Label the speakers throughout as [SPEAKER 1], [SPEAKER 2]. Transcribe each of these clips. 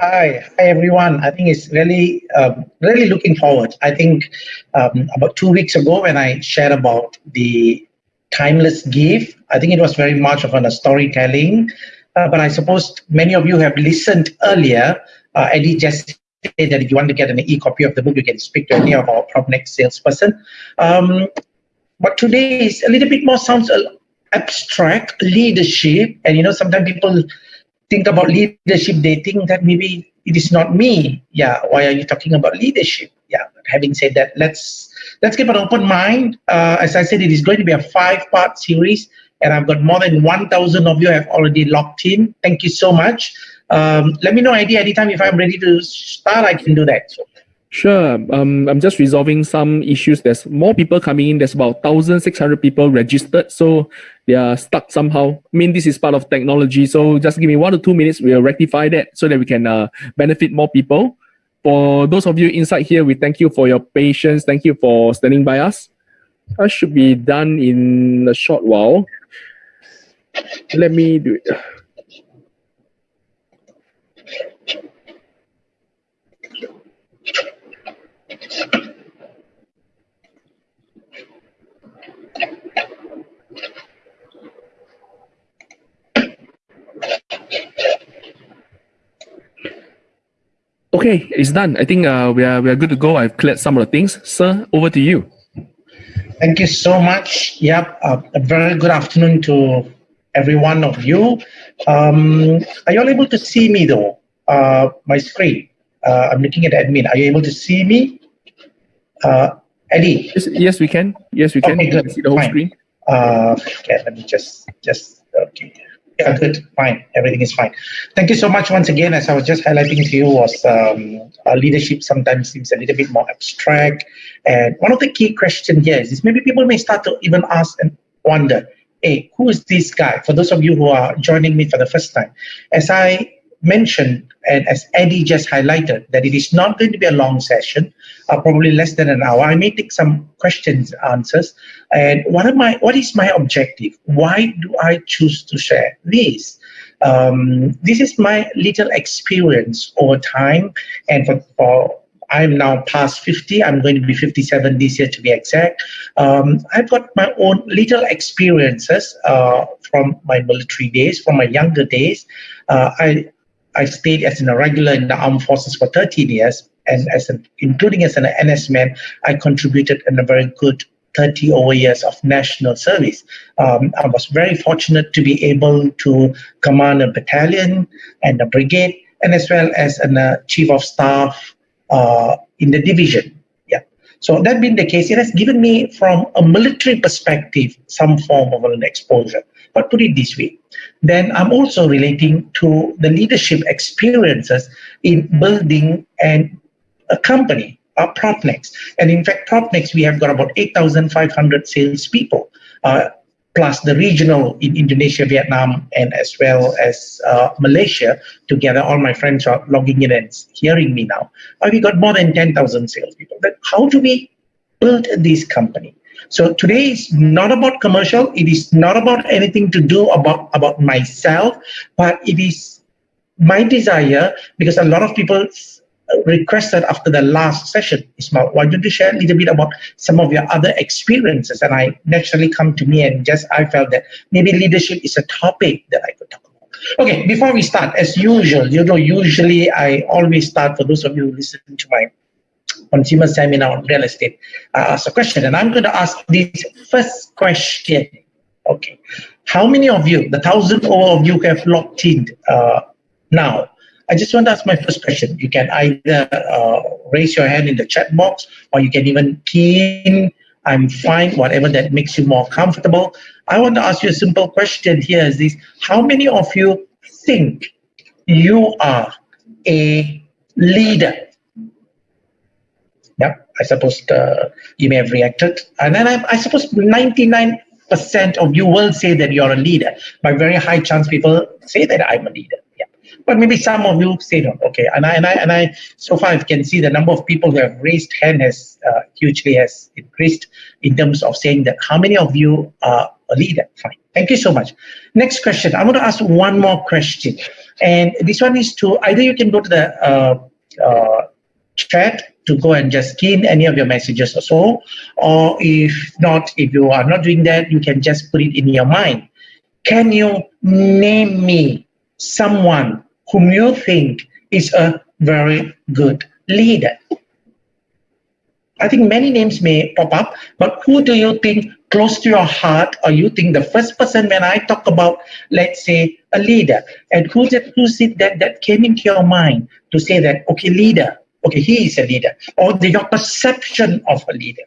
[SPEAKER 1] Hi, hi everyone. I think it's really, um, really looking forward. I think um, about two weeks ago when I shared about the timeless gift, I think it was very much of a storytelling. Uh, but I suppose many of you have listened earlier. Uh, Eddie just said that if you want to get an e-copy of the book, you can speak to any of our PropNex salesperson. Um, but today is a little bit more sounds abstract leadership, and you know sometimes people think about leadership, they think that maybe it is not me. Yeah, why are you talking about leadership? Yeah, having said that, let's let's keep an open mind. Uh, as I said, it is going to be a five-part series, and I've got more than 1,000 of you have already locked in. Thank you so much. Um, let me know any anytime if I'm ready to start, I can do that. So.
[SPEAKER 2] Sure. Um, I'm just resolving some issues. There's more people coming in. There's about 1,600 people registered. So they are stuck somehow. I mean, this is part of technology. So just give me one or two minutes. We'll rectify that so that we can uh, benefit more people. For those of you inside here, we thank you for your patience. Thank you for standing by us. That should be done in a short while. Let me do it. Okay, it's done. I think uh, we are we are good to go. I've cleared some of the things. Sir, over to you.
[SPEAKER 1] Thank you so much. Yep, uh, a very good afternoon to every one of you. Um, are you all able to see me though? Uh, my screen. Uh, I'm looking at admin. Are you able to see me? Uh, Eddie?
[SPEAKER 2] Yes, yes, we can. Yes, we can. Okay, good. see the whole Fine. screen.
[SPEAKER 1] Uh, okay, let me just, just, okay. Yeah, good, fine, everything is fine. Thank you so much once again. As I was just highlighting to you was um, leadership sometimes seems a little bit more abstract. And one of the key questions here is, is maybe people may start to even ask and wonder, hey, who is this guy? For those of you who are joining me for the first time, as I mentioned, and as Eddie just highlighted, that it is not going to be a long session, uh, probably less than an hour. I may take some questions, answers. And what am I? What is my objective? Why do I choose to share this? Um, this is my little experience over time, and for, for I'm now past 50. I'm going to be 57 this year to be exact. Um, I've got my own little experiences uh, from my military days, from my younger days. Uh, I I stayed as a regular in the armed forces for 13 years, and as an, including as an NS man, I contributed in a very good 30 over years of national service. Um, I was very fortunate to be able to command a battalion and a brigade, and as well as a uh, chief of staff uh, in the division. Yeah. So that being the case, it has given me, from a military perspective, some form of an exposure. But put it this way, then I'm also relating to the leadership experiences in building and a company, our PropNex. And in fact, PropNex, we have got about 8,500 salespeople, uh, plus the regional in Indonesia, Vietnam, and as well as uh, Malaysia. Together, all my friends are logging in and hearing me now. Uh, we got more than 10,000 salespeople. But how do we build this company? So today is not about commercial. It is not about anything to do about, about myself, but it is my desire because a lot of people requested after the last session, Ismail, why don't you share a little bit about some of your other experiences? And I naturally come to me and just, I felt that maybe leadership is a topic that I could talk about. Okay, before we start, as usual, you know, usually I always start, for those of you who listen to my consumer seminar on real estate, I ask a question. And I'm going to ask this first question. Okay, how many of you, the thousand of you have locked in uh, now, I just want to ask my first question. You can either uh, raise your hand in the chat box or you can even key in, I'm fine, whatever that makes you more comfortable. I want to ask you a simple question here is this, how many of you think you are a leader? I suppose uh, you may have reacted. And then I, I suppose 99% of you will say that you're a leader. By very high chance, people say that I'm a leader Yeah. but maybe some of you say no. Okay, and I and I and I so far I can see the number of people who have raised hand has uh, hugely has increased in terms of saying that how many of you are a leader? Fine. Thank you so much. Next question. I'm going to ask one more question. And this one is to either you can go to the uh, uh, chat to go and just in any of your messages or so, or if not, if you are not doing that, you can just put it in your mind. Can you name me someone whom you think is a very good leader? I think many names may pop up, but who do you think close to your heart or you think the first person when I talk about, let's say, a leader, and who's it, who's it that, that came into your mind to say that, okay, leader, okay, he is a leader, or the, your perception of a leader.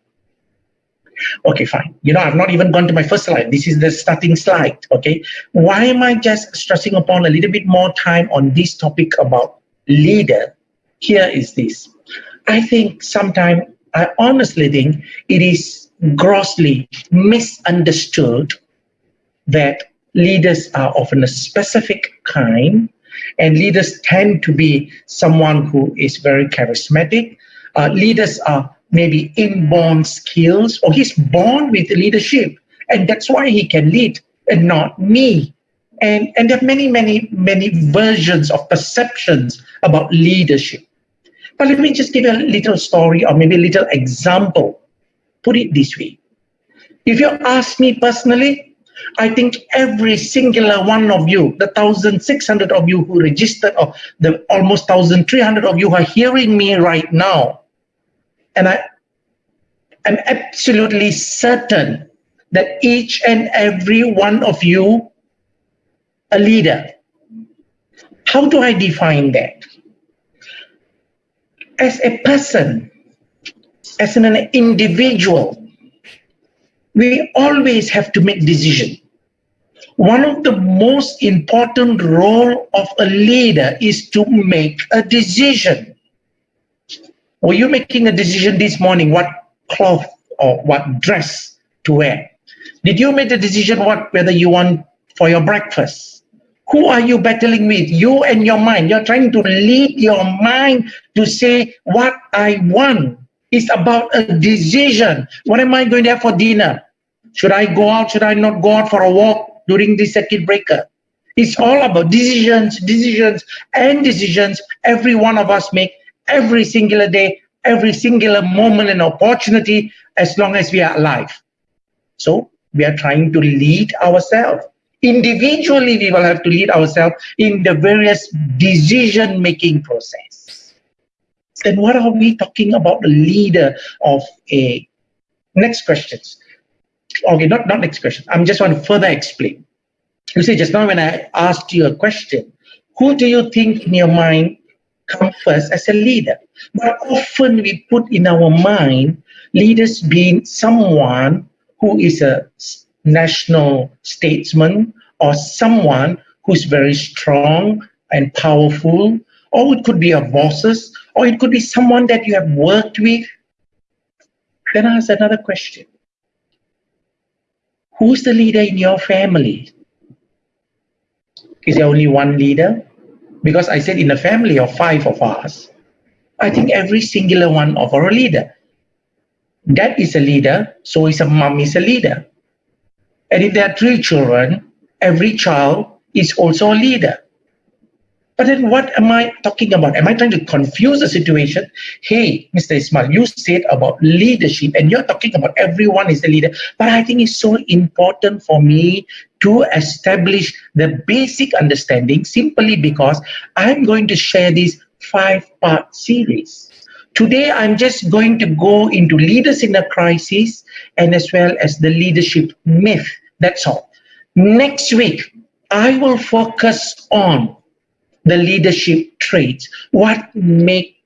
[SPEAKER 1] Okay, fine. You know, I've not even gone to my first slide. This is the starting slide, okay? Why am I just stressing upon a little bit more time on this topic about leader? Here is this. I think sometimes, I honestly think it is grossly misunderstood that leaders are often a specific kind and leaders tend to be someone who is very charismatic. Uh, leaders are maybe inborn skills or he's born with leadership and that's why he can lead and not me. And, and there are many, many, many versions of perceptions about leadership. But let me just give you a little story or maybe a little example. Put it this way. If you ask me personally, I think every singular one of you, the 1,600 of you who registered, or the almost 1,300 of you are hearing me right now, and I am absolutely certain that each and every one of you a leader. How do I define that? As a person, as an individual, we always have to make decision. One of the most important role of a leader is to make a decision. Were you making a decision this morning what cloth or what dress to wear? Did you make the decision what whether you want for your breakfast? Who are you battling with? You and your mind. You're trying to lead your mind to say what I want it's about a decision. What am I going to have for dinner? Should I go out? Should I not go out for a walk during this circuit breaker? It's all about decisions, decisions, and decisions every one of us make every singular day, every singular moment and opportunity as long as we are alive. So we are trying to lead ourselves. Individually, we will have to lead ourselves in the various decision-making process then what are we talking about the leader of a next questions? Okay not not next question. I'm just want to further explain. You see just now when i asked you a question who do you think in your mind come first as a leader? But often we put in our mind leaders being someone who is a national statesman or someone who's very strong and powerful or it could be your bosses or it could be someone that you have worked with. Then I ask another question. Who's the leader in your family? Is there only one leader? Because I said in a family of five of us, I think every singular one of our leader. Dad is a leader, so is a mom is a leader. And if there are three children, every child is also a leader. But then what am I talking about? Am I trying to confuse the situation? Hey, Mr. Ismail, you said about leadership and you're talking about everyone is a leader. But I think it's so important for me to establish the basic understanding simply because I'm going to share this five-part series. Today, I'm just going to go into leaders in a crisis and as well as the leadership myth. That's all. Next week, I will focus on the leadership traits. What make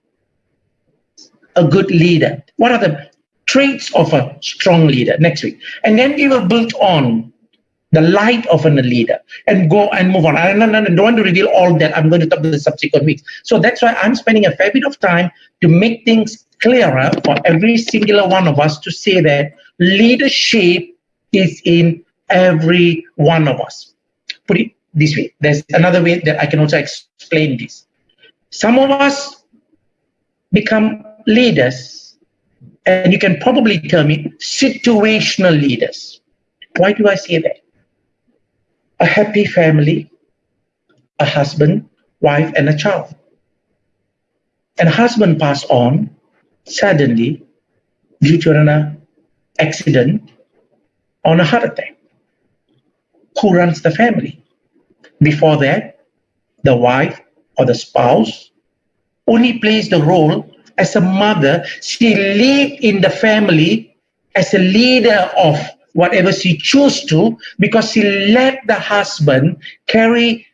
[SPEAKER 1] a good leader? What are the traits of a strong leader next week? And then we will build on the light of a leader and go and move on. I don't, want to reveal all that. I'm going to talk to the subsequent weeks. So that's why I'm spending a fair bit of time to make things clearer for every singular one of us to say that leadership is in every one of us. This way. There's another way that I can also explain this. Some of us become leaders, and you can probably term it situational leaders. Why do I say that? A happy family, a husband wife, and a child. And husband passed on suddenly due to an accident on a heart attack. Who runs the family? Before that, the wife or the spouse only plays the role as a mother. She lived in the family as a leader of whatever she chose to because she let the husband carry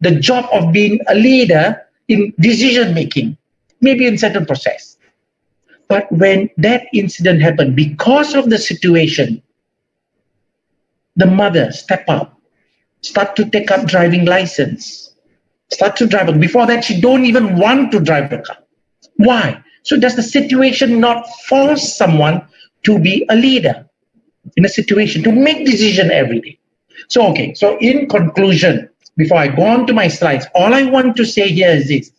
[SPEAKER 1] the job of being a leader in decision making, maybe in certain process. But when that incident happened, because of the situation, the mother step up, start to take up driving license, start to drive. Before that, she don't even want to drive the car. Why? So does the situation not force someone to be a leader in a situation, to make decision every day? So, okay, so in conclusion, before I go on to my slides, all I want to say here is this.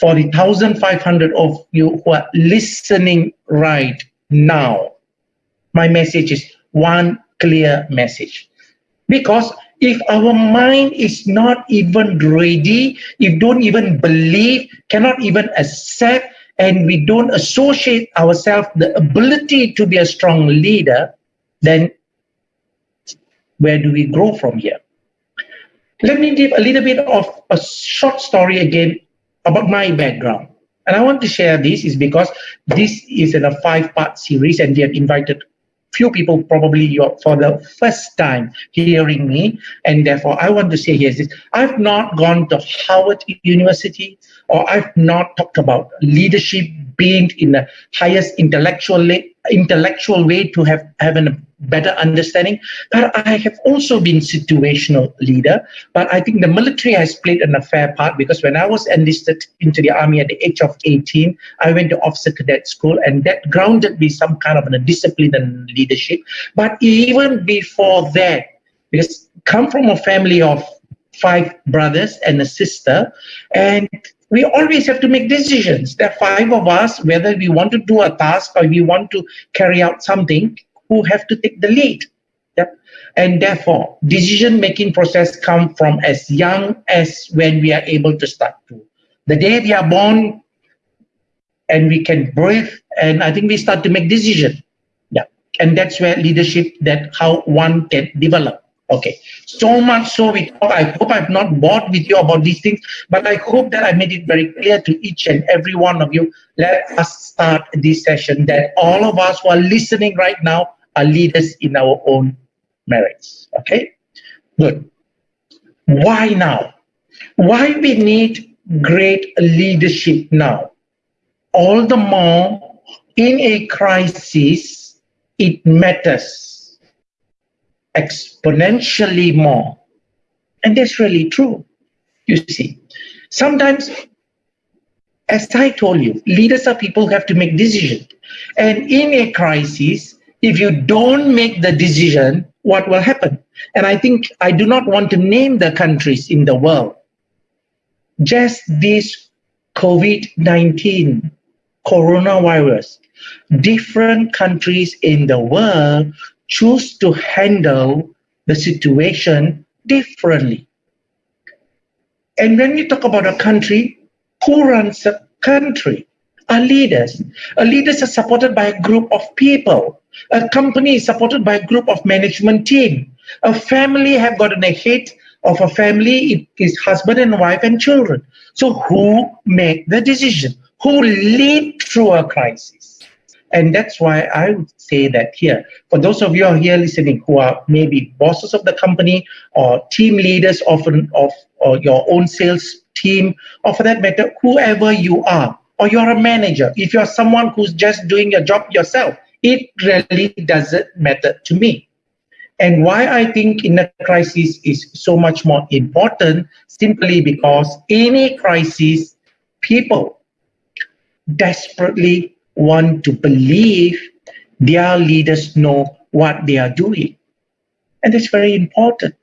[SPEAKER 1] For the 1,500 of you who are listening right now, my message is one clear message. Because if our mind is not even ready, if don't even believe, cannot even accept, and we don't associate ourselves the ability to be a strong leader, then where do we grow from here? Let me give a little bit of a short story again about my background. And I want to share this is because this is in a five-part series and we have invited few people probably you're for the first time hearing me and therefore i want to say here is this. I've not gone to Harvard university or i've not talked about leadership being in the highest intellectual intellectual way to have having a better understanding. But I have also been situational leader. But I think the military has played an fair part because when I was enlisted into the army at the age of 18, I went to officer cadet school and that grounded me some kind of a discipline and leadership. But even before that, because come from a family of five brothers and a sister, and we always have to make decisions. There are five of us, whether we want to do a task or we want to carry out something, who have to take the lead. Yep. And therefore, decision-making process come from as young as when we are able to start to. The day we are born and we can breathe, and I think we start to make decision. Yeah. And that's where leadership, that how one can develop. Okay, so much so we. I hope I've not bored with you about these things, but I hope that I made it very clear to each and every one of you. Let us start this session that all of us who are listening right now are leaders in our own merits. Okay, good. Why now? Why we need great leadership now? All the more in a crisis, it matters exponentially more. And that's really true. You see, sometimes, as I told you, leaders are people who have to make decisions. And in a crisis, if you don't make the decision, what will happen? And I think I do not want to name the countries in the world. Just this COVID-19, coronavirus, different countries in the world choose to handle the situation differently. And when we talk about a country, who runs a country? Are leaders. Our leaders are supported by a group of people. A company is supported by a group of management team. A family have gotten a hit of a family, it is husband and wife and children. So who make the decision? Who lead through a crisis? And that's why I would say that here, for those of you are here listening who are maybe bosses of the company or team leaders of, of or your own sales team, or for that matter, whoever you are, or you're a manager, if you're someone who's just doing your job yourself, it really doesn't matter to me. And why I think in a crisis is so much more important, simply because any crisis, people desperately want to believe their leaders know what they are doing. And that's very important.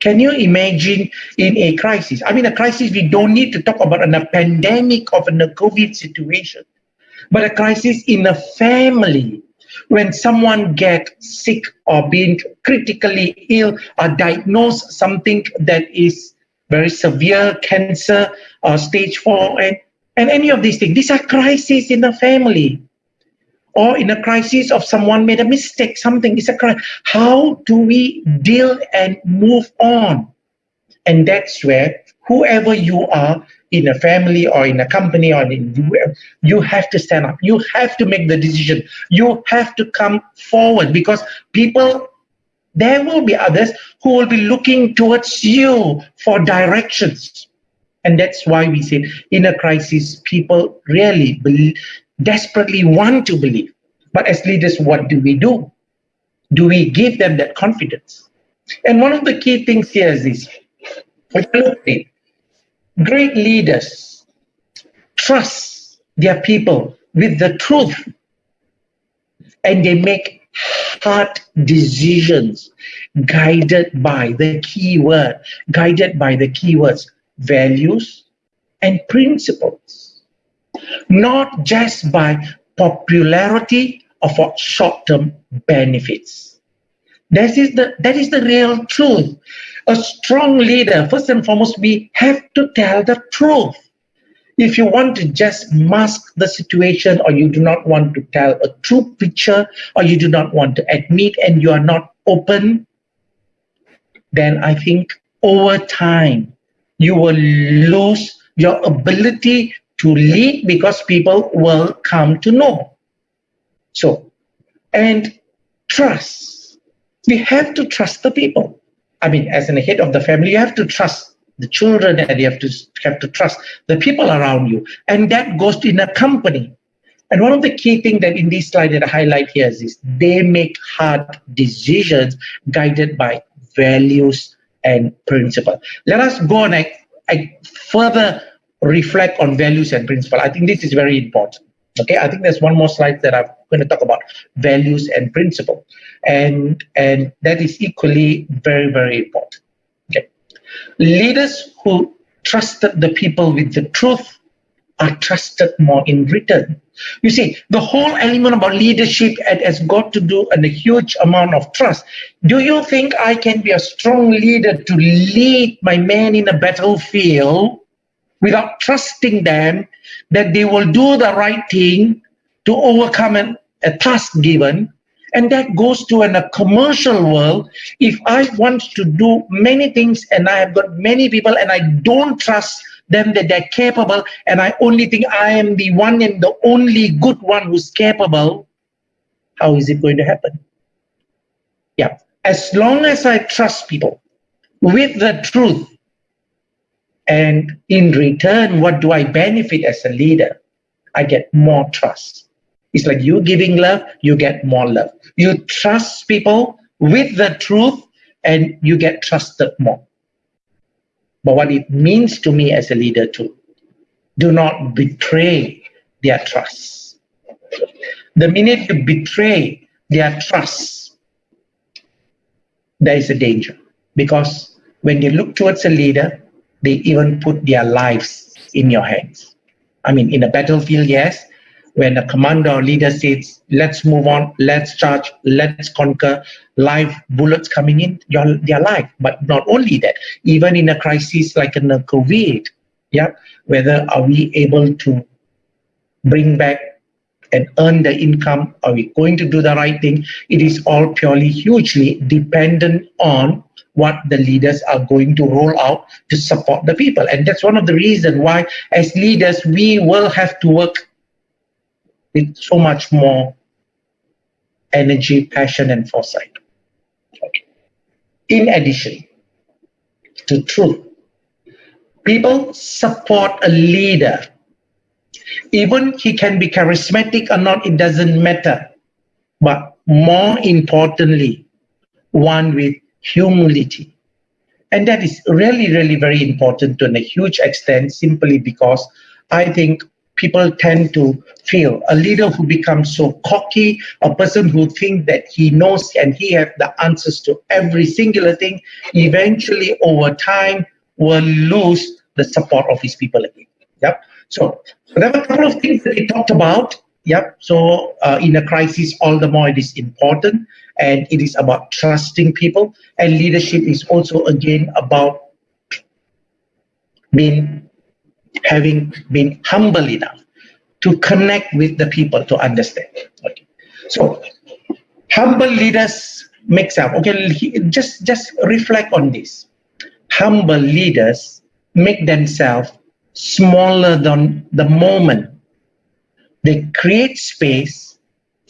[SPEAKER 1] Can you imagine in a crisis? I mean, a crisis, we don't need to talk about a pandemic of a COVID situation, but a crisis in a family when someone get sick or being critically ill or diagnosed something that is very severe cancer or stage four and, and any of these things. These are crises in the family or in a crisis of someone made a mistake, something is a crisis. How do we deal and move on? And that's where whoever you are in a family or in a company or in you have to stand up. You have to make the decision. You have to come forward because people there will be others who will be looking towards you for directions. And that's why we say in a crisis, people really believe, desperately want to believe. But as leaders, what do we do? Do we give them that confidence? And one of the key things here is this. Great leaders trust their people with the truth and they make hard decisions guided by the key word, guided by the keywords values and principles, not just by popularity or for short-term benefits. That is the that is the real truth. A strong leader, first and foremost, we have to tell the truth. If you want to just mask the situation or you do not want to tell a true picture or you do not want to admit and you are not open, then I think over time you will lose your ability to lead because people will come to know. So, and trust. We have to trust the people. I mean, as a head of the family, you have to trust the children and you have to have to trust the people around you. And that goes in a company. And one of the key things that in this slide that I highlight here is this, they make hard decisions guided by values and principle. Let us go and I, I further reflect on values and principle. I think this is very important. Okay, I think there's one more slide that I'm going to talk about values and principle, and and that is equally very very important. Okay, leaders who trusted the people with the truth are trusted more in return. You see, the whole element about leadership has got to do and a huge amount of trust. Do you think I can be a strong leader to lead my men in a battlefield without trusting them that they will do the right thing to overcome an, a task given. And that goes to in a commercial world. If I want to do many things and I have got many people and I don't trust them that they're capable and I only think I am the one and the only good one who's capable, how is it going to happen? Yeah, as long as I trust people with the truth, and in return, what do I benefit as a leader? I get more trust. It's like you giving love, you get more love. You trust people with the truth and you get trusted more. But what it means to me as a leader too, do not betray their trust. The minute you betray their trust, there is a danger because when you look towards a leader, they even put their lives in your hands. I mean, in a battlefield, yes, when a commander or leader says, let's move on, let's charge, let's conquer, live bullets coming in, your, their life. But not only that, even in a crisis like in a COVID, yeah, whether are we able to bring back and earn the income? Are we going to do the right thing? It is all purely hugely dependent on what the leaders are going to roll out to support the people. And that's one of the reasons why as leaders, we will have to work with so much more energy, passion, and foresight. In addition to truth, people support a leader. Even he can be charismatic or not, it doesn't matter. But more importantly, one with humility. And that is really, really very important to a huge extent simply because I think people tend to feel a leader who becomes so cocky, a person who thinks that he knows and he has the answers to every singular thing, eventually over time will lose the support of his people again. Yep. So, there were a couple of things that he talked about. Yep. So uh, in a crisis, all the more it is important and it is about trusting people and leadership is also again about been having been humble enough to connect with the people to understand. Okay. So humble leaders makes up. Okay, just just reflect on this. Humble leaders make themselves smaller than the moment. They create space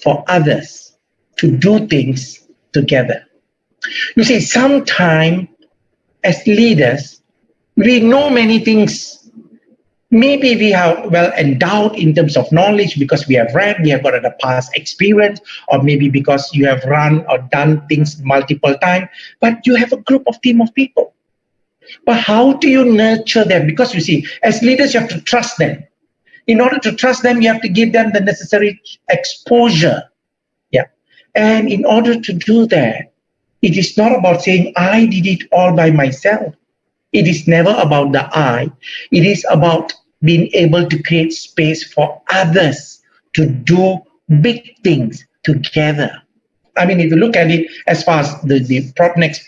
[SPEAKER 1] for others to do things together. You see, sometimes as leaders, we know many things maybe we are well endowed in terms of knowledge because we have read, we have got a past experience, or maybe because you have run or done things multiple times, but you have a group of team of people. But how do you nurture them? Because you see, as leaders, you have to trust them. In order to trust them, you have to give them the necessary exposure. Yeah. And in order to do that, it is not about saying, I did it all by myself. It is never about the I. It is about being able to create space for others to do big things together. I mean, if you look at it as far as the, the Propnex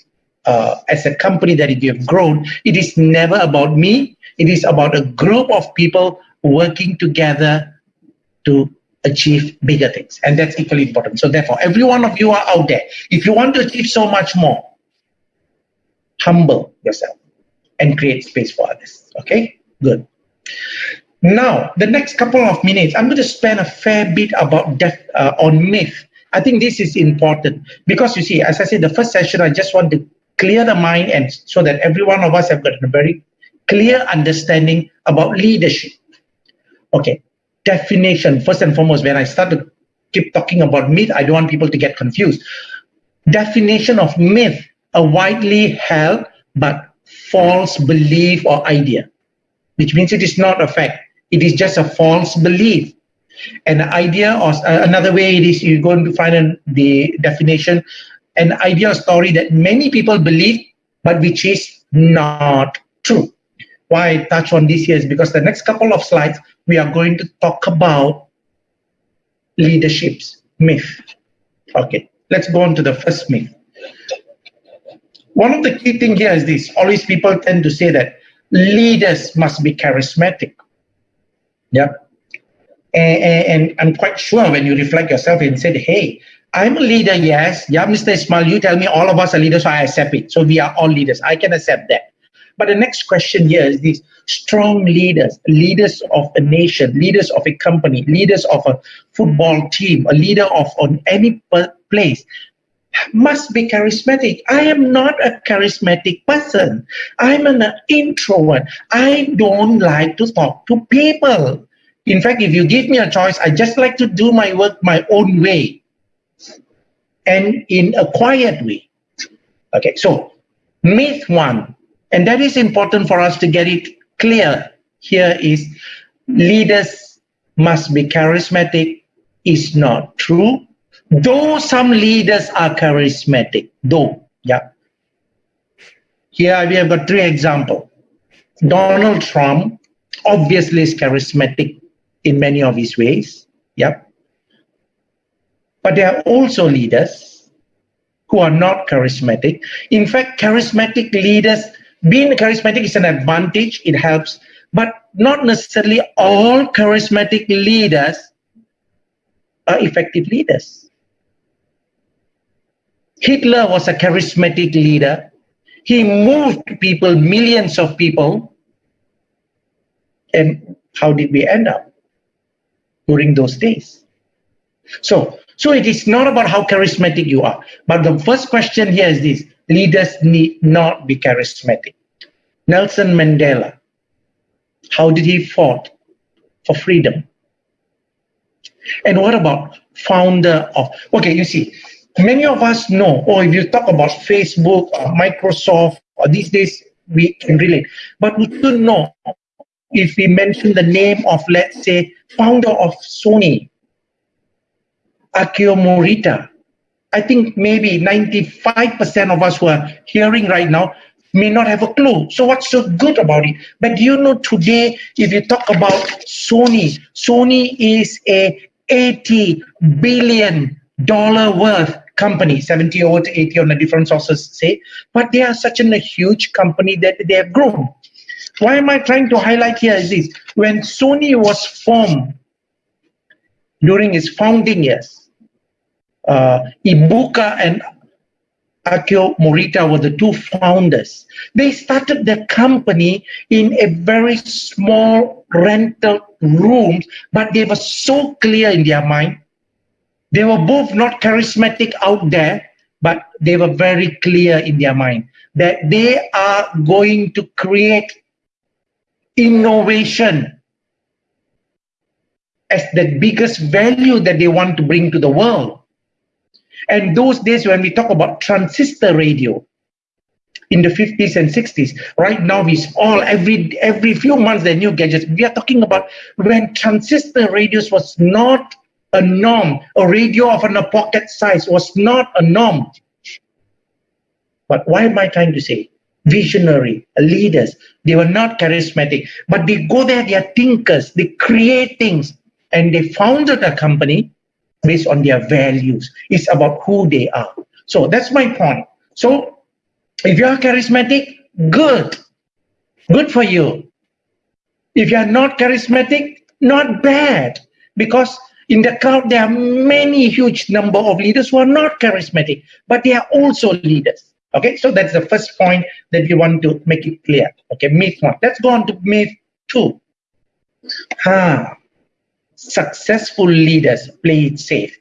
[SPEAKER 1] uh, as a company that we have grown, it is never about me. It is about a group of people working together to achieve bigger things. And that's equally important. So therefore, every one of you are out there. If you want to achieve so much more, humble yourself and create space for others. Okay, good. Now, the next couple of minutes, I'm going to spend a fair bit about death uh, on myth. I think this is important because you see, as I said, the first session, I just want to clear the mind and so that every one of us have got a very clear understanding about leadership. Okay, definition, first and foremost, when I start to keep talking about myth, I don't want people to get confused. Definition of myth, a widely held but false belief or idea, which means it is not a fact. It is just a false belief. An idea or uh, another way it is you're going to find in the definition, an idea or story that many people believe, but which is not true. Why I touch on this here is because the next couple of slides, we are going to talk about leadership's myth. Okay, let's go on to the first myth. One of the key thing here is this, always people tend to say that leaders must be charismatic. Yeah. And, and, I'm quite sure when you reflect yourself and say, hey, I'm a leader, yes. Yeah, Mr. Ismail, you tell me all of us are leaders, so I accept it. So we are all leaders. I can accept that. But the next question here is this strong leaders, leaders of a nation, leaders of a company, leaders of a football team, a leader of on any place must be charismatic. I am not a charismatic person. I'm an introvert. I don't like to talk to people. In fact, if you give me a choice, I just like to do my work my own way and in a quiet way. Okay, so myth one, and that is important for us to get it clear here is leaders must be charismatic is not true Though some leaders are charismatic, though, yeah. Here we have got three examples. Donald Trump obviously is charismatic in many of his ways, yeah. But there are also leaders who are not charismatic. In fact, charismatic leaders, being charismatic is an advantage, it helps, but not necessarily all charismatic leaders are effective leaders. Hitler was a charismatic leader. He moved people, millions of people. And how did we end up during those days? So, so it is not about how charismatic you are. But the first question here is this, leaders need not be charismatic. Nelson Mandela, how did he fought for freedom? And what about founder of, okay, you see, many of us know, or if you talk about Facebook or Microsoft, or these days we can relate. But we should know if we mention the name of, let's say, founder of Sony, Akio Morita, I think maybe 95% of us who are hearing right now may not have a clue. So what's so good about it? But you know today, if you talk about Sony, Sony is a 80 billion dollar worth company 70 or 80 on the different sources say but they are such a huge company that they have grown Why am I trying to highlight here is this? When Sony was formed during its founding years, Uh, Ibuka and Akio Morita were the two founders. They started their company in a very small rental rooms, but they were so clear in their mind. They were both not charismatic out there, but they were very clear in their mind that they are going to create innovation as the biggest value that they want to bring to the world. And those days when we talk about transistor radio in the 50s and 60s, right now we all every every few months are new gadgets. We are talking about when transistor radios was not a norm, a radio of an, a pocket size was not a norm. But why am I trying to say? Visionary, leaders, they were not charismatic, but they go there, they are thinkers, they create things, and they founded a company based on their values. It's about who they are. So that's my point. So if you are charismatic, good. Good for you. If you are not charismatic, not bad. Because in the crowd, there are many huge number of leaders who are not charismatic, but they are also leaders. Okay, so that's the first point that we want to make it clear. Okay, myth one. Let's go on to myth two. Ah, successful leaders play it safe.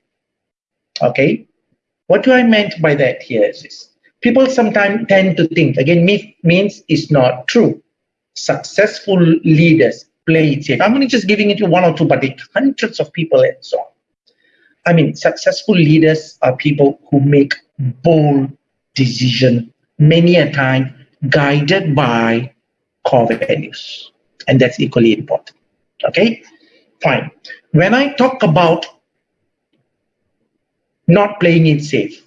[SPEAKER 1] Okay, what do I meant by that here is this. People sometimes tend to think, again, myth means it's not true. Successful leaders play it safe. I'm only just giving it to one or two, but hundreds of people and so on. I mean, successful leaders are people who make bold decision many a time guided by core values. And that's equally important. Okay? Fine. When I talk about not playing it safe,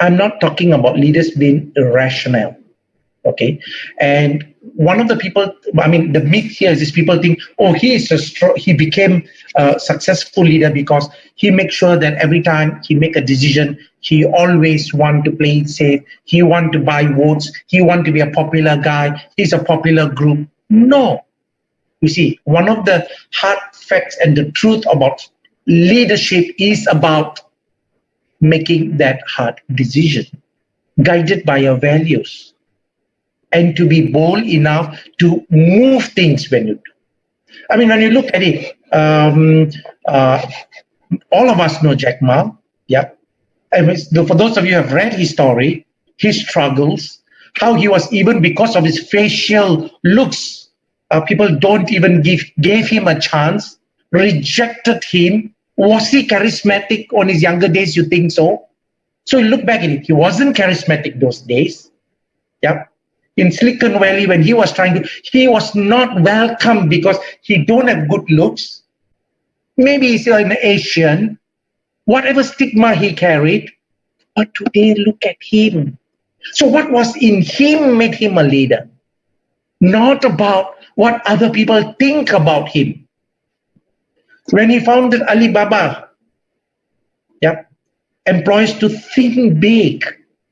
[SPEAKER 1] I'm not talking about leaders being irrational. Okay. And one of the people, I mean, the myth here is this people think, oh, he is a strong, he became a successful leader because he makes sure that every time he make a decision, he always want to play it safe. He want to buy votes. He want to be a popular guy. He's a popular group. No, you see, one of the hard facts and the truth about leadership is about making that hard decision, guided by your values, and to be bold enough to move things when you do. I mean, when you look at it, um, uh, all of us know Jack Ma, yeah. And for those of you who have read his story, his struggles, how he was even because of his facial looks uh, people don't even give gave him a chance, rejected him. Was he charismatic on his younger days? You think so? So you look back at it, he wasn't charismatic those days. Yeah. In Silicon Valley, when he was trying to, he was not welcome because he don't have good looks. Maybe he's an Asian, whatever stigma he carried. But today, look at him. So what was in him made him a leader? Not about what other people think about him. When he founded Alibaba, yeah, employees to think big,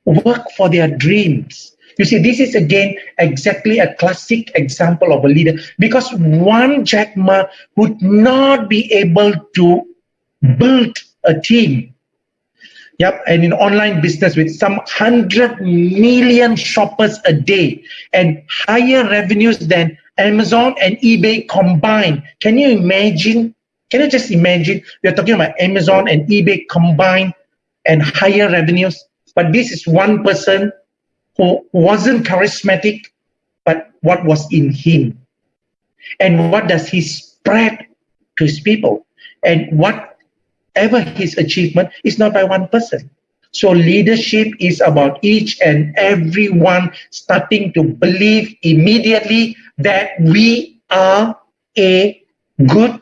[SPEAKER 1] work for their dreams. You see, this is again exactly a classic example of a leader because one Jack Ma would not be able to build a team. Yep, and in online business with some 100 million shoppers a day and higher revenues than Amazon and eBay combined. Can you imagine? Can you just imagine? We're talking about Amazon and eBay combined and higher revenues. But this is one person who wasn't charismatic, but what was in him. And what does he spread to his people? And whatever his achievement is not by one person. So leadership is about each and every one starting to believe immediately that we are a good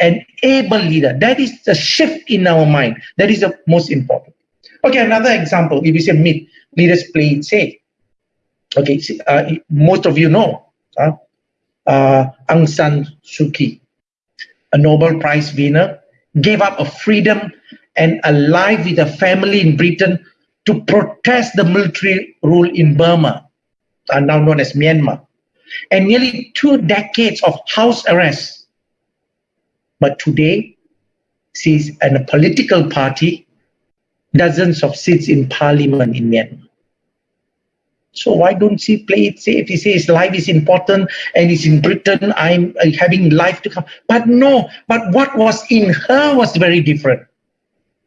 [SPEAKER 1] and able leader. That is the shift in our mind. That is the most important. Okay, another example. If you say myth, leaders play it safe. Okay, uh, most of you know uh, uh, Aung San Suu Kyi, a Nobel Prize winner, gave up a freedom and a life with a family in Britain to protest the military rule in Burma, uh, now known as Myanmar. and nearly two decades of house arrest. But today, she's in a political party, dozens of seats in parliament in Myanmar. So why don't she play it safe? He says life is important and it's in Britain, I'm having life to come. But no, but what was in her was very different.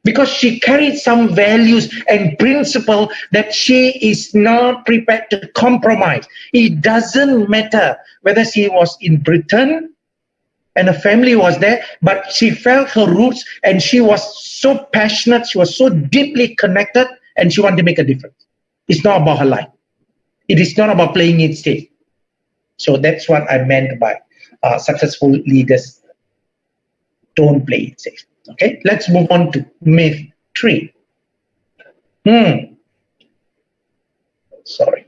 [SPEAKER 1] Because she carried some values and principle that she is not prepared to compromise. It doesn't matter whether she was in Britain and her family was there, but she felt her roots and she was so passionate, she was so deeply connected, and she wanted to make a difference. It's not about her life. It is not about playing it safe. So that's what I meant by uh, successful leaders don't play it safe. Okay, let's move on to myth three. Hmm. Sorry.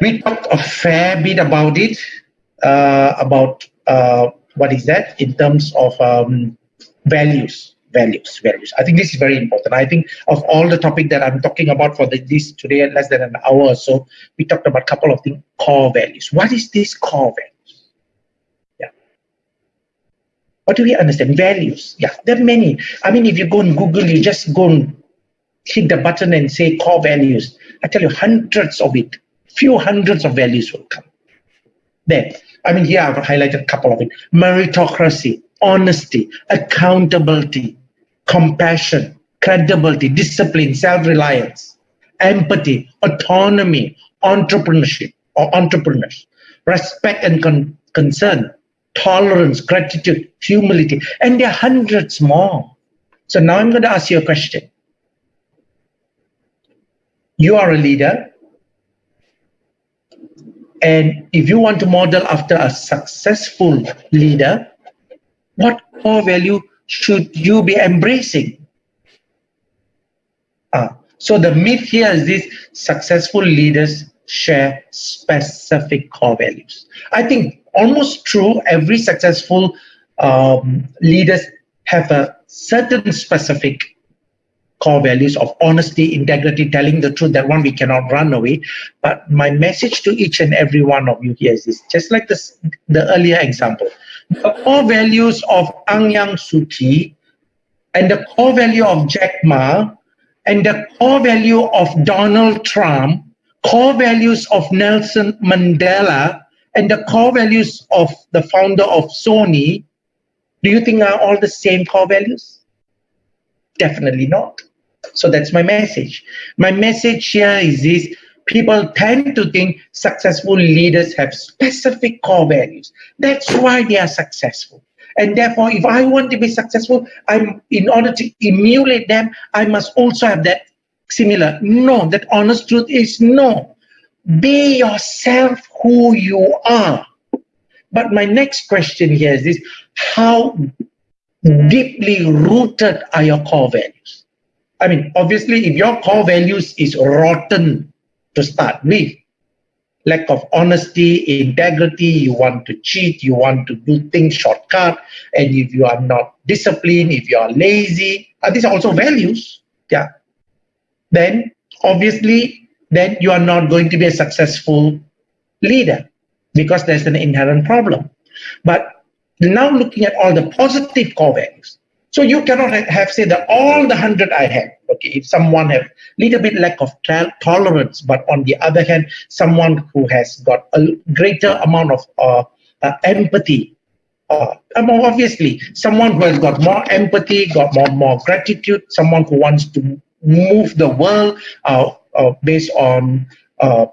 [SPEAKER 1] We talked a fair bit about it, uh, about uh, what is that in terms of um, values values values. I think this is very important. I think of all the topic that i'm talking about for the, this today less than an hour or so we talked about a couple of things core values. What is this core values? Yeah. What do we understand? Values. Yeah there are many. I mean if you go on google you just go and hit the button and say core values. I tell you hundreds of it few hundreds of values will come. There i mean here i've highlighted a couple of it meritocracy honesty, accountability, compassion, credibility, discipline, self-reliance, empathy, autonomy, entrepreneurship or entrepreneurs, respect and con concern, tolerance, gratitude, humility, and there are hundreds more. So now I'm going to ask you a question. You are a leader, and if you want to model after a successful leader, what core value should you be embracing? Uh, so the myth here is this successful leaders share specific core values. I think almost true, every successful um, leaders have a certain specific core values of honesty, integrity, telling the truth, that one we cannot run away. But my message to each and every one of you here is this, just like this, the earlier example, the core values of Aung San Suu Kyi and the core value of Jack Ma and the core value of Donald Trump, core values of Nelson Mandela, and the core values of the founder of Sony, do you think are all the same core values? Definitely not. So that's my message. My message here is this, people tend to think successful leaders have specific core values. That's why they are successful. And therefore, if I want to be successful, I'm in order to emulate them, I must also have that similar. No, that honest truth is no. Be yourself who you are. But my next question here is this, how deeply rooted are your core values? I mean, obviously, if your core values is rotten to start with, lack of honesty, integrity, you want to cheat, you want to do things shortcut, and if you are not disciplined, if you are lazy, uh, are these also values? Yeah. Then obviously, then you are not going to be a successful leader because there's an inherent problem. But now looking at all the positive core values, so you cannot have say that all the hundred I have. Okay, if someone have little bit lack of tolerance, but on the other hand, someone who has got a greater amount of uh, uh, empathy. Uh, obviously, someone who has got more empathy, got more more gratitude, someone who wants to move the world uh, uh, based on uh,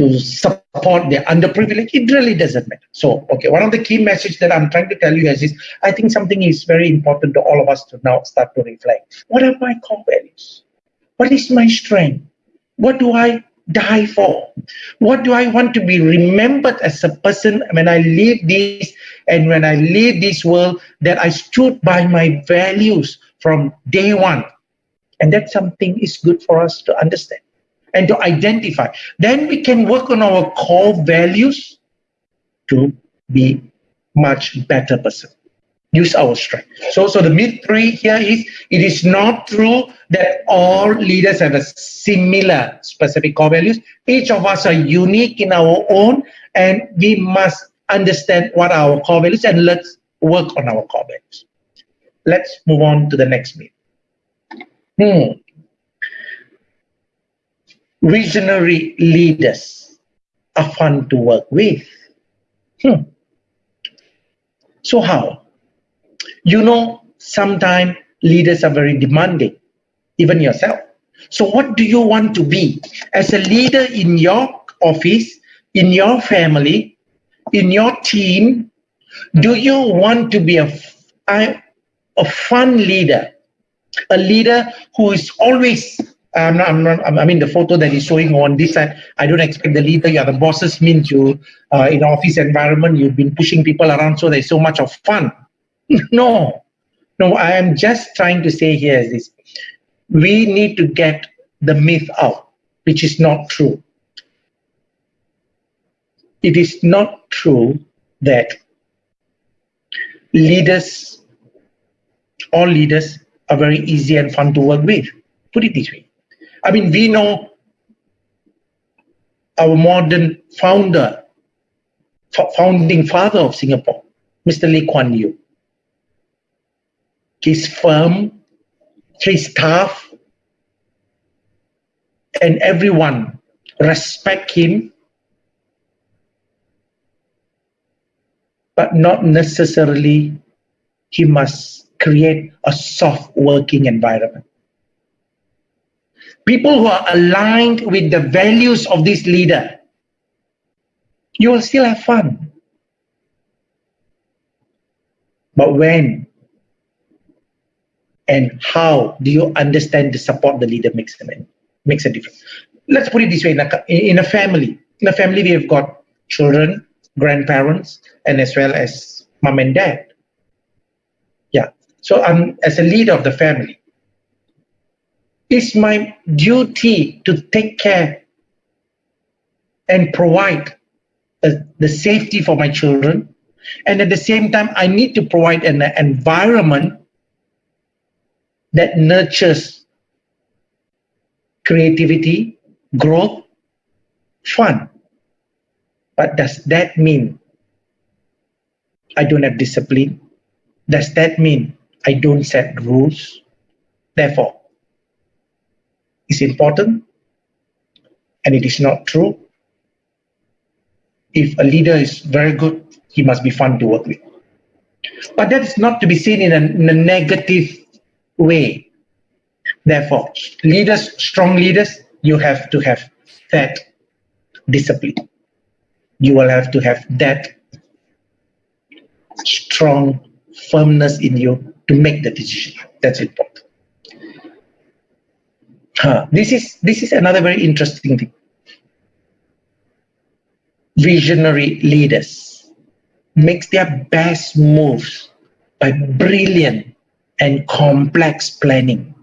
[SPEAKER 1] to support the underprivileged, it really doesn't matter. So, okay, one of the key messages that I'm trying to tell you guys is, I think something is very important to all of us to now start to reflect. What are my core values? What is my strength? What do I die for? What do I want to be remembered as a person when I leave this and when I leave this world that I stood by my values from day one? And that's something is good for us to understand and to identify. Then we can work on our core values to be much better person. use our strength. So, so the myth three here is it is not true that all leaders have a similar specific core values. Each of us are unique in our own, and we must understand what our core values and let's work on our core values. Let's move on to the next myth. Hmm. Visionary leaders are fun to work with. Hmm. So how? You know, sometimes leaders are very demanding, even yourself. So what do you want to be? As a leader in your office, in your family, in your team, do you want to be a, a, a fun leader? A leader who is always I'm not, I'm not, I mean, the photo that is showing on this side, I don't expect the leader, you are the bosses means you, uh, in office environment, you've been pushing people around, so there's so much of fun. no, no, I am just trying to say here is this. We need to get the myth out, which is not true. It is not true that leaders, all leaders are very easy and fun to work with. Put it this way. I mean, we know our modern founder, founding father of Singapore, Mr. Lee Kuan Yew his firm, his staff, and everyone respect him, but not necessarily he must create a soft working environment. People who are aligned with the values of this leader, you will still have fun. But when and how do you understand the support the leader makes a, makes a difference. Let's put it this way, in a, in a family, in a family we have got children, grandparents, and as well as mom and dad. Yeah, so I'm as a leader of the family, it's my duty to take care and provide uh, the safety for my children. And at the same time, I need to provide an environment that nurtures creativity, growth, fun. But does that mean I don't have discipline? Does that mean I don't set rules? Therefore, it's important and it is not true. If a leader is very good, he must be fun to work with. But that is not to be seen in a, in a negative way. Therefore, leaders, strong leaders, you have to have that discipline. You will have to have that strong firmness in you to make the decision. That's important. This is this is another very interesting thing. Visionary leaders makes their best moves by brilliant and complex planning.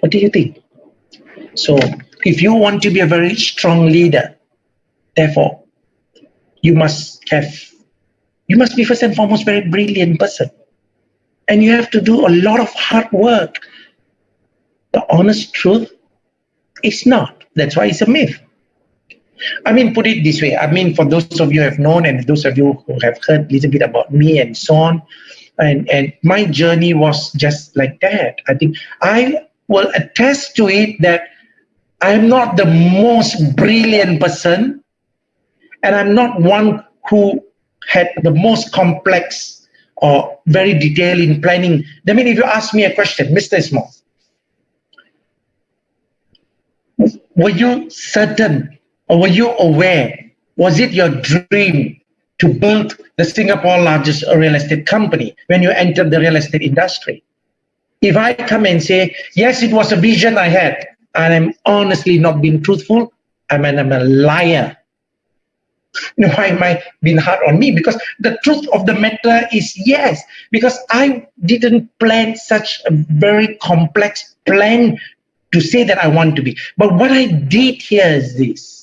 [SPEAKER 1] What do you think? So if you want to be a very strong leader, therefore, you must have, you must be first and foremost a very brilliant person. And you have to do a lot of hard work. The honest truth is not. That's why it's a myth. I mean, put it this way. I mean, for those of you who have known and those of you who have heard a little bit about me and so on, and, and my journey was just like that. I think I will attest to it that I'm not the most brilliant person, and I'm not one who had the most complex or very detailed in planning. I mean, if you ask me a question, Mr. Ismail, were you certain or were you aware? Was it your dream to build the Singapore largest real estate company when you entered the real estate industry? If I come and say, yes, it was a vision I had, and I'm honestly not being truthful, I mean, I'm a liar. Why am I being hard on me? Because the truth of the matter is yes, because I didn't plan such a very complex plan to say that I want to be. But what I did here is this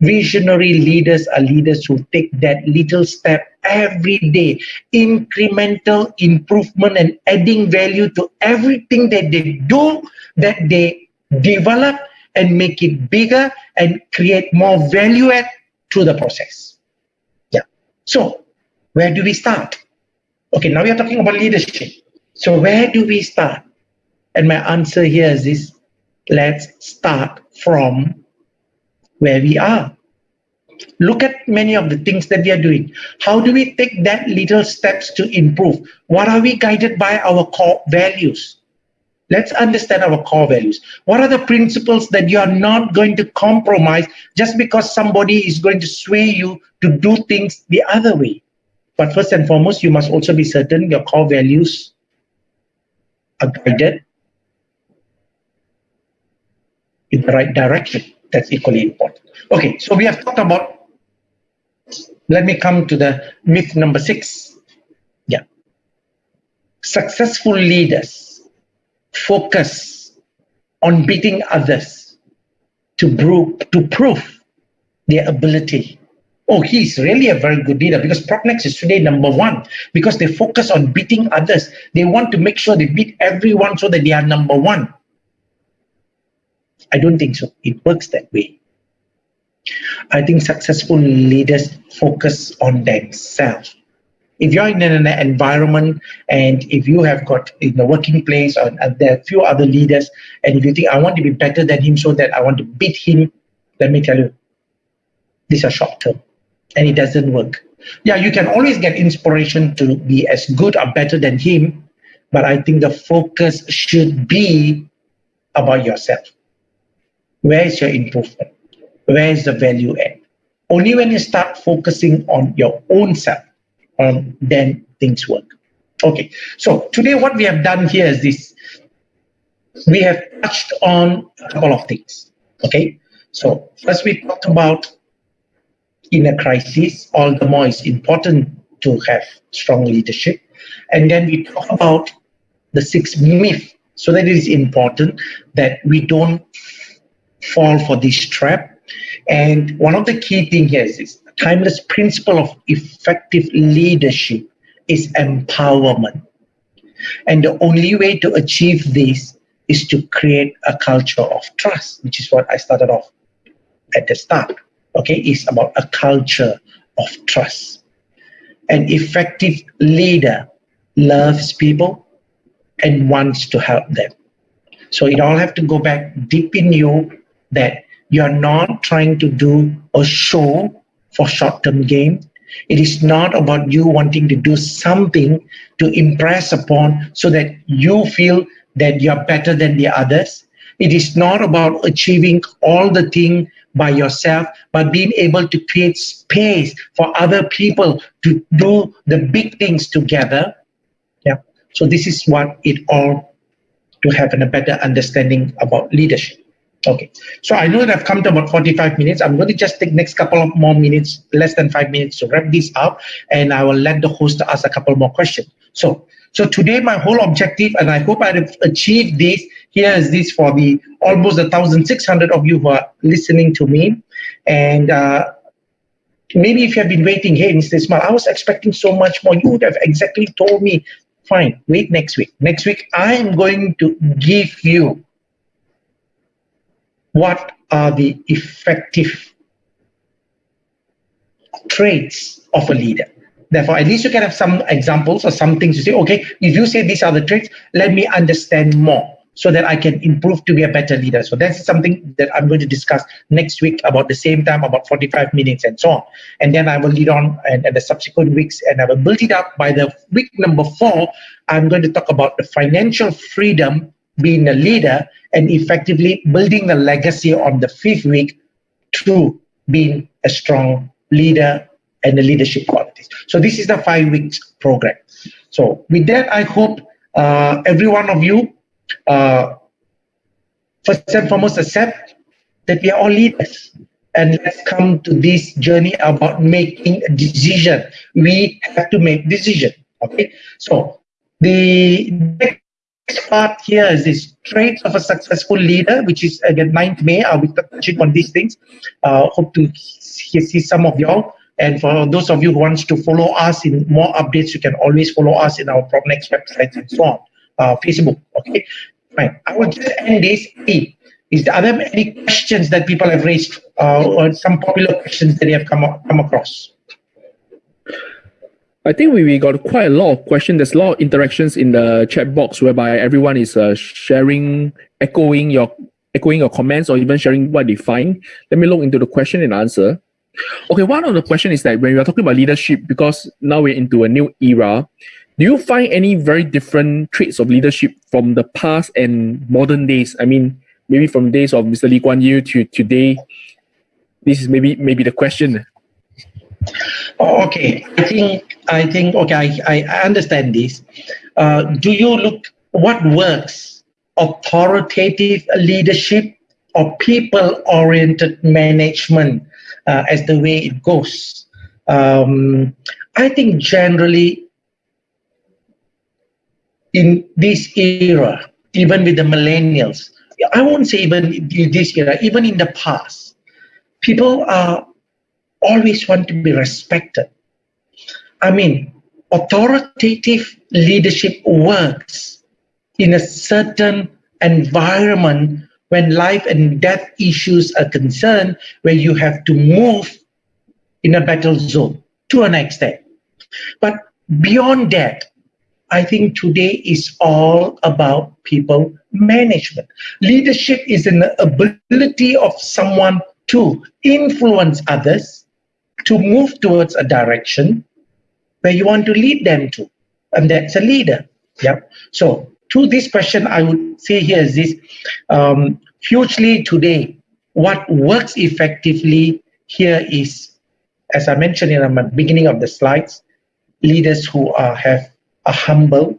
[SPEAKER 1] Visionary leaders are leaders who take that little step every day, incremental improvement and adding value to everything that they do, that they develop and make it bigger and create more value add the process. Yeah. So where do we start? Okay, now we are talking about leadership. So where do we start? And my answer here is this, let's start from where we are. Look at many of the things that we are doing. How do we take that little steps to improve? What are we guided by our core values? Let's understand our core values. What are the principles that you are not going to compromise just because somebody is going to sway you to do things the other way? But first and foremost, you must also be certain your core values are guided in the right direction. That's equally important. Okay, so we have talked about, let me come to the myth number six. Yeah. Successful leaders focus on beating others to prove, to prove their ability. Oh, he's really a very good leader because PropNex is today number one because they focus on beating others. They want to make sure they beat everyone so that they are number one. I don't think so. It works that way. I think successful leaders focus on themselves. If you're in an environment and if you have got in the working place or uh, there are a few other leaders, and if you think I want to be better than him so that I want to beat him, let me tell you, these are short term and it doesn't work. Yeah, you can always get inspiration to be as good or better than him, but I think the focus should be about yourself. Where is your improvement? Where is the value add? Only when you start focusing on your own self, um, then things work. Okay, so today what we have done here is this. We have touched on a couple of things. Okay, so first we talked about in a crisis, all the more it's important to have strong leadership. And then we talk about the six myths. So that it is important that we don't fall for this trap. And one of the key things here is this timeless principle of effective leadership is empowerment. And the only way to achieve this is to create a culture of trust, which is what I started off at the start. Okay, it's about a culture of trust. An effective leader loves people and wants to help them. So it all have to go back deep in you that you're not trying to do a show for short-term gain. It is not about you wanting to do something to impress upon so that you feel that you're better than the others. It is not about achieving all the thing by yourself, but being able to create space for other people to do the big things together. Yeah. So this is what it all to have a better understanding about leadership. Okay, so I know that I've come to about 45 minutes. I'm going to just take next couple of more minutes, less than five minutes to wrap this up, and I will let the host ask a couple more questions. So, so today my whole objective, and I hope I've achieved this, here is this for the almost 1,600 of you who are listening to me. And uh, maybe if you have been waiting, hey, Mr. Ismail, I was expecting so much more. You would have exactly told me, fine, wait next week. Next week, I am going to give you what are the effective traits of a leader. Therefore, at least you can have some examples or some things to say, okay, if you say these are the traits, let me understand more so that I can improve to be a better leader. So that's something that I'm going to discuss next week about the same time, about 45 minutes and so on. And then I will lead on and, and the subsequent weeks and I will build it up by the week number four. I'm going to talk about the financial freedom being a leader and effectively building the legacy on the fifth week through being a strong leader and the leadership qualities. So this is the five weeks program. So with that, I hope uh, every one of you, uh, first and foremost, accept that we are all leaders. And let's come to this journey about making a decision. We have to make decision. Okay. So the next part here is this traits of a successful leader, which is again 9th May. I'll be touching on these things. Uh, hope to see some of y'all. And for those of you who wants to follow us in more updates, you can always follow us in our PropNex website and so on. Uh, Facebook, okay? Fine. I will just end this. Hey, Is there, are there any questions that people have raised uh, or some popular questions that they have come, come across?
[SPEAKER 2] I think we, we got quite a lot of questions. There's a lot of interactions in the chat box whereby everyone is uh, sharing, echoing your echoing your comments or even sharing what they find. Let me look into the question and answer. Okay, one of the question is that when we are talking about leadership, because now we're into a new era, do you find any very different traits of leadership from the past and modern days? I mean, maybe from days of Mr. Lee Kuan Yew to today. This is maybe maybe the question.
[SPEAKER 1] Oh, okay, I think I think okay. I, I understand this. Uh, do you look what works? Authoritative leadership or people-oriented management uh, as the way it goes. Um, I think generally in this era, even with the millennials, I won't say even in this era, even in the past, people are always want to be respected. I mean, authoritative leadership works in a certain environment when life and death issues are concerned, where you have to move in a battle zone to an extent. But beyond that, I think today is all about people management. Leadership is an ability of someone to influence others to move towards a direction where you want to lead them to. And that's a leader. Yeah. So to this question, I would say here is this, um, hugely today, what works effectively here is, as I mentioned in the beginning of the slides, leaders who are, have a humble,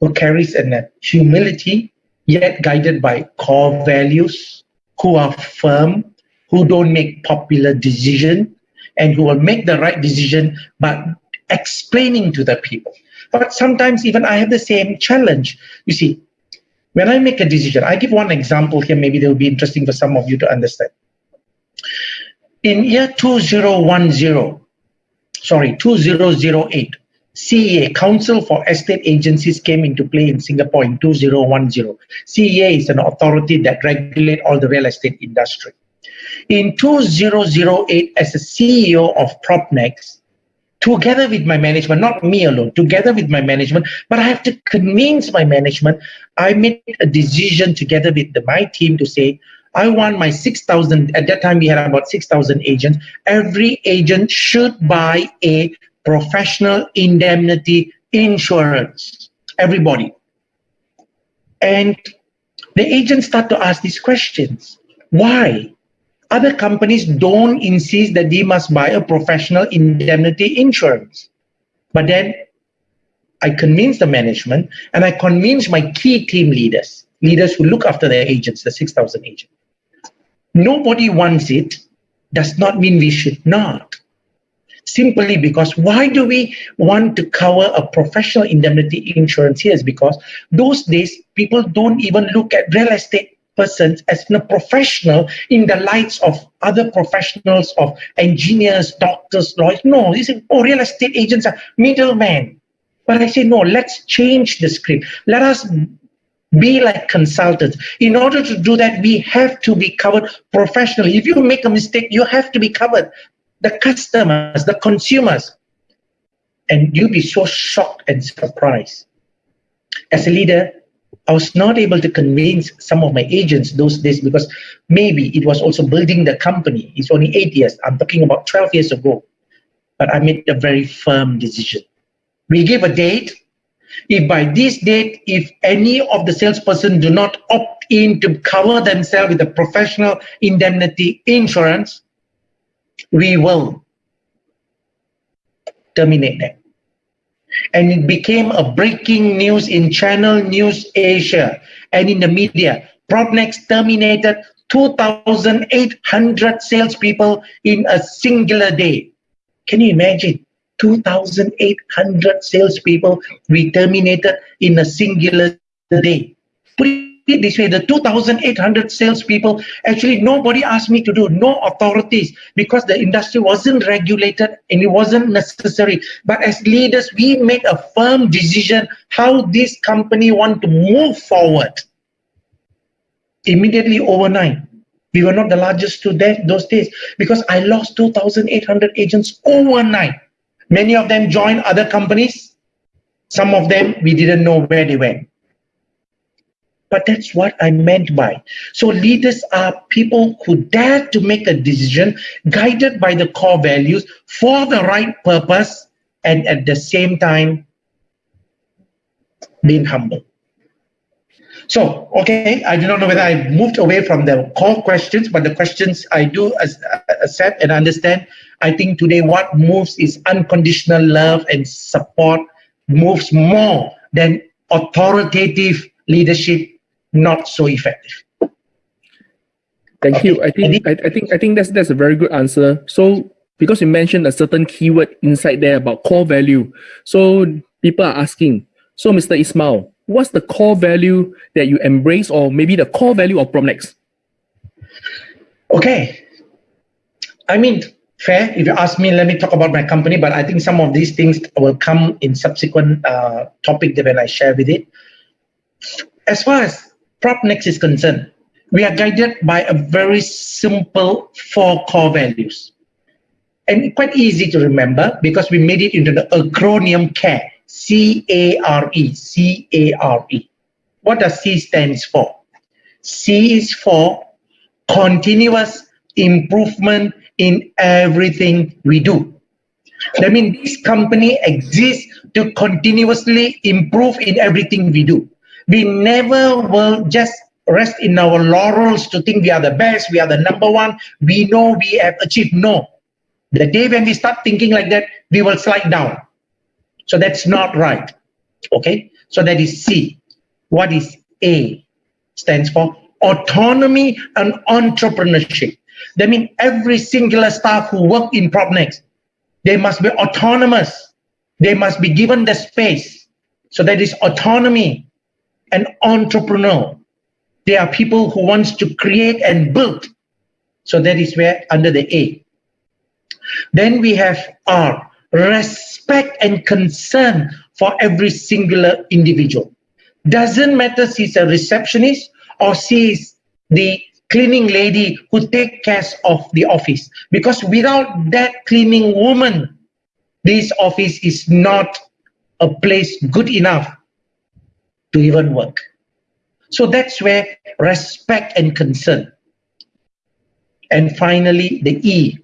[SPEAKER 1] who carries a humility, yet guided by core values, who are firm, who don't make popular decisions, and who will make the right decision but explaining to the people. But sometimes even I have the same challenge. You see, when I make a decision, I give one example here, maybe they will be interesting for some of you to understand. In year 2010, sorry, 2008, CEA, Council for Estate Agencies, came into play in Singapore in 2010. CEA is an authority that regulates all the real estate industry. In 2008, as a CEO of PropNex, together with my management, not me alone, together with my management, but I have to convince my management. I made a decision together with the, my team to say, I want my 6,000, at that time we had about 6,000 agents. Every agent should buy a professional indemnity insurance. Everybody. And the agents start to ask these questions. Why? Other companies don't insist that they must buy a professional indemnity insurance. But then I convince the management and I convince my key team leaders, leaders who look after their agents, the 6,000 agents. Nobody wants it does not mean we should not. Simply because why do we want to cover a professional indemnity insurance here is because those days people don't even look at real estate persons as a professional in the lights of other professionals of engineers, doctors, lawyers. No, you say, oh, real estate agents are middlemen. But I say, no, let's change the script. Let us be like consultants. In order to do that, we have to be covered professionally. If you make a mistake, you have to be covered. The customers, the consumers. And you'll be so shocked and surprised. As a leader, I was not able to convince some of my agents those days because maybe it was also building the company. It's only eight years. I'm talking about 12 years ago. But I made a very firm decision. We gave a date. If by this date, if any of the salesperson do not opt in to cover themselves with a professional indemnity insurance, we will terminate them and it became a breaking news in Channel News Asia and in the media. PropNex terminated 2,800 salespeople in a singular day. Can you imagine? 2,800 salespeople we terminated in a singular day. This way, the 2,800 salespeople, actually nobody asked me to do, no authorities, because the industry wasn't regulated and it wasn't necessary. But as leaders, we made a firm decision how this company want to move forward. Immediately overnight, we were not the largest to that, those days because I lost 2,800 agents overnight. Many of them joined other companies. Some of them, we didn't know where they went. But that's what I meant by. So leaders are people who dare to make a decision guided by the core values for the right purpose and at the same time being humble. So, okay, I do not know whether I moved away from the core questions, but the questions I do uh, accept and understand. I think today what moves is unconditional love and support moves more than authoritative leadership not so effective.
[SPEAKER 2] Thank okay. you. I think I, I think I think that's that's a very good answer. So because you mentioned a certain keyword inside there about core value, so people are asking. So Mr. Ismail, what's the core value that you embrace, or maybe the core value of PropNex?
[SPEAKER 1] Okay, I mean fair. If you ask me, let me talk about my company. But I think some of these things will come in subsequent uh, topic that when I share with it. As far as PropNex is concerned, we are guided by a very simple four core values. And quite easy to remember because we made it into the acronym CARE, C-A-R-E, C-A-R-E. What does C stands for? C is for continuous improvement in everything we do. That means this company exists to continuously improve in everything we do. We never will just rest in our laurels to think we are the best, we are the number one, we know we have achieved. No. The day when we start thinking like that, we will slide down. So that's not right. Okay? So that is C. What is A? Stands for autonomy and entrepreneurship. That means every singular staff who work in PropNex, they must be autonomous. They must be given the space. So that is autonomy an entrepreneur. They are people who wants to create and build. So that is where under the A. Then we have R, respect and concern for every singular individual. Doesn't matter she's a receptionist or she's the cleaning lady who take care of the office. Because without that cleaning woman, this office is not a place good enough to even work. So that's where respect and concern. And finally, the E,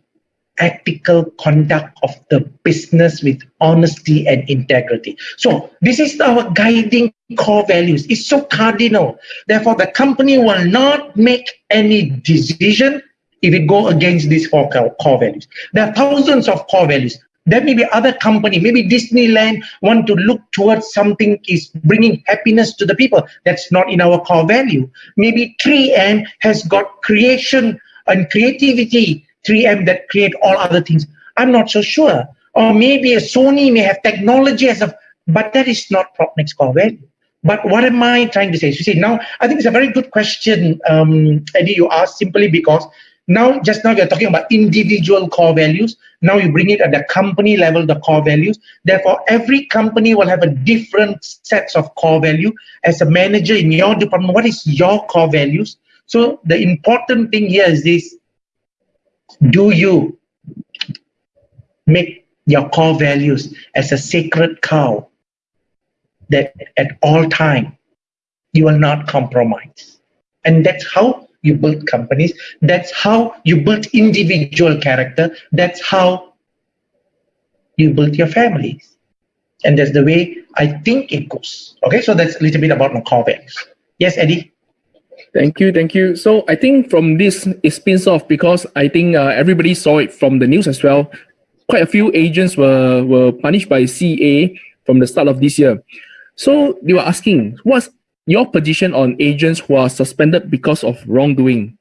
[SPEAKER 1] ethical conduct of the business with honesty and integrity. So this is our guiding core values. It's so cardinal. Therefore, the company will not make any decision if it go against these four core values. There are thousands of core values. There may be other company, maybe Disneyland want to look towards something is bringing happiness to the people. That's not in our core value. Maybe 3M has got creation and creativity, 3M that create all other things. I'm not so sure. Or maybe a Sony may have technology as a, but that is not PropNex core value. But what am I trying to say? You see, now I think it's a very good question, um, Eddie, you asked simply because now, just now we are talking about individual core values. Now you bring it at the company level, the core values. Therefore, every company will have a different sets of core value. As a manager in your department, what is your core values? So the important thing here is this, do you make your core values as a sacred cow that at all time you will not compromise. And that's how you build companies. That's how you build individual character. That's how you build your families. And that's the way I think it goes. Okay, so that's a little bit about my core values. Yes, Eddie?
[SPEAKER 2] Thank you, thank you. So I think from this it spins off because I think uh, everybody saw it from the news as well. Quite a few agents were, were punished by CEA from the start of this year. So they were asking, what's your position on agents who are suspended because of wrongdoing?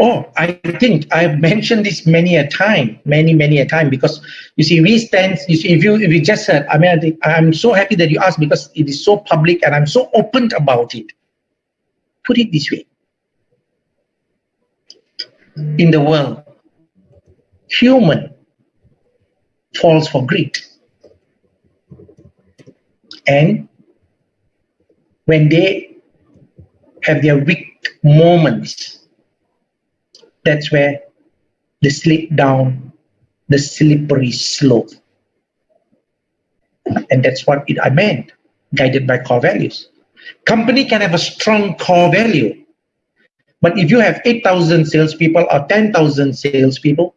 [SPEAKER 1] Oh, I think I've mentioned this many a time, many, many a time, because you see, we stand, you see, if you, if you just said, I mean, I I'm so happy that you asked because it is so public and I'm so open about it. Put it this way. In the world, human falls for greed. And when they have their weak moments, that's where they slip down the slippery slope. And that's what it, I meant, guided by core values. Company can have a strong core value, but if you have 8,000 salespeople or 10,000 salespeople,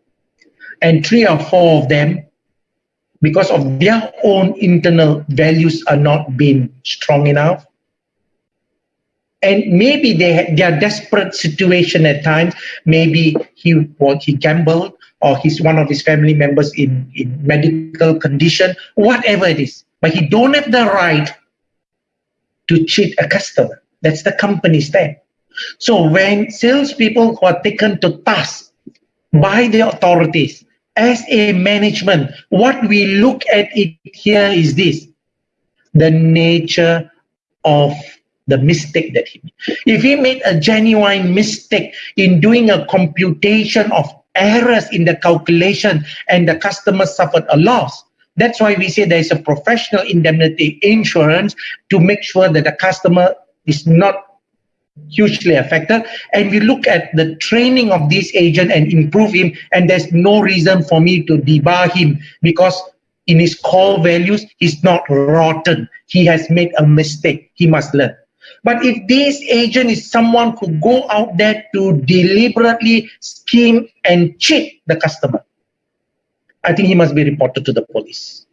[SPEAKER 1] and three or four of them, because of their own internal values are not being strong enough, and maybe they are desperate situation at times. Maybe he what he gambled or he's one of his family members in in medical condition, whatever it is. But he don't have the right to cheat a customer. That's the company's stand. So when salespeople who are taken to task by the authorities as a management, what we look at it here is this: the nature of the mistake that he made. If he made a genuine mistake in doing a computation of errors in the calculation and the customer suffered a loss, that's why we say there is a professional indemnity insurance to make sure that the customer is not hugely affected. And we look at the training of this agent and improve him and there's no reason for me to debar him because in his core values he's not rotten. He has made a mistake. He must learn but if this agent is someone who go out there to deliberately scheme and cheat the customer, I think he must be reported to the police.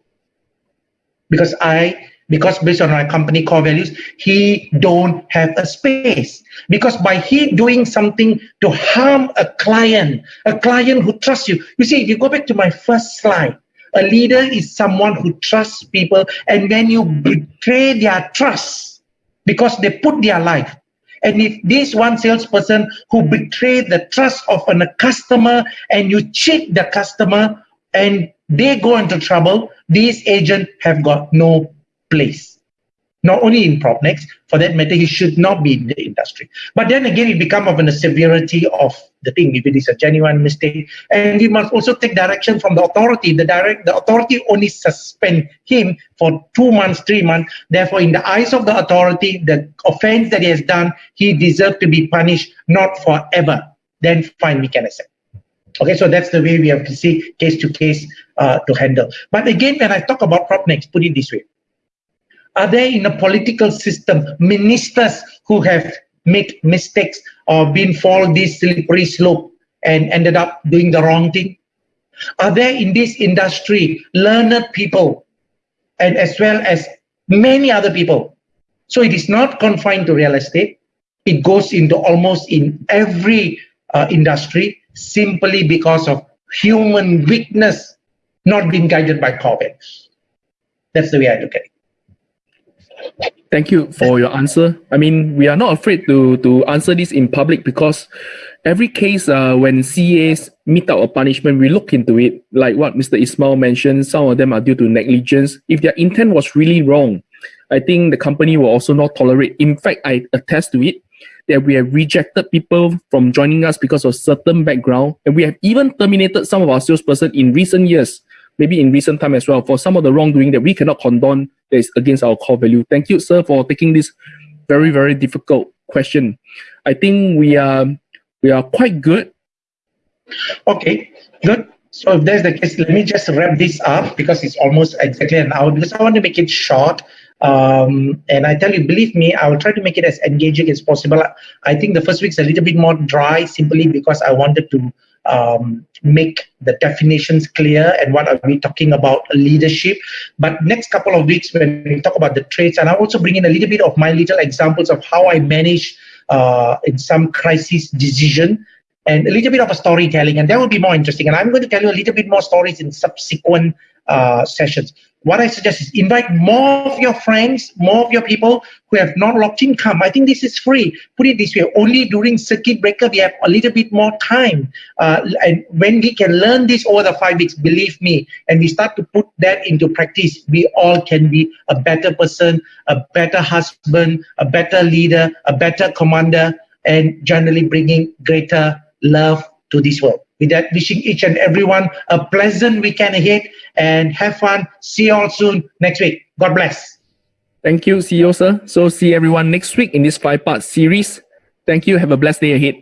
[SPEAKER 1] Because I, because based on our company core values, he don't have a space. Because by he doing something to harm a client, a client who trusts you. You see, if you go back to my first slide, a leader is someone who trusts people and when you betray their trust, because they put their life. And if this one salesperson who hmm. betrayed the trust of a customer and you cheat the customer and they go into trouble, these agents have got no place not only in PropNex, for that matter, he should not be in the industry. But then again, it becomes of a severity of the thing, if it is a genuine mistake. And we must also take direction from the authority. The direct the authority only suspend him for two months, three months. Therefore, in the eyes of the authority, the offense that he has done, he deserves to be punished, not forever. Then fine, we can accept. Okay, so that's the way we have to see case to case uh, to handle. But again, when I talk about PropNex, put it this way are there in a political system ministers who have made mistakes or been fall this slippery slope and ended up doing the wrong thing? Are there in this industry learned people and as well as many other people? So it is not confined to real estate. It goes into almost in every uh, industry simply because of human weakness not being guided by COVID. That's the way I look at it.
[SPEAKER 2] Thank you for your answer. I mean, we are not afraid to to answer this in public because every case uh, when CEAs meet out a punishment, we look into it. Like what Mr. Ismail mentioned, some of them are due to negligence. If their intent was really wrong, I think the company will also not tolerate. In fact, I attest to it that we have rejected people from joining us because of certain background, and we have even terminated some of our salesperson in recent years maybe in recent time as well, for some of the wrongdoing that we cannot condone that is against our core value. Thank you, sir, for taking this very, very difficult question. I think we are we are quite good.
[SPEAKER 1] Okay, good. So if that's the case, let me just wrap this up because it's almost exactly an hour because I want to make it short. Um, and I tell you, believe me, I will try to make it as engaging as possible. I think the first week's a little bit more dry simply because I wanted to um, make the definitions clear and what are we talking about leadership. But next couple of weeks when we talk about the traits, and I also bring in a little bit of my little examples of how I manage uh, in some crisis decision and a little bit of a storytelling, and that will be more interesting. And I'm going to tell you a little bit more stories in subsequent uh, sessions. What I suggest is invite more of your friends, more of your people who have not locked in come. I think this is free. Put it this way, only during circuit breaker, we have a little bit more time. Uh, and when we can learn this over the five weeks, believe me, and we start to put that into practice, we all can be a better person, a better husband, a better leader, a better commander, and generally bringing greater love to this world. With that, wishing each and everyone a pleasant weekend ahead and have fun. See you all soon next week. God bless.
[SPEAKER 2] Thank you, CEO sir. So see everyone next week in this five-part series. Thank you. Have a blessed day ahead.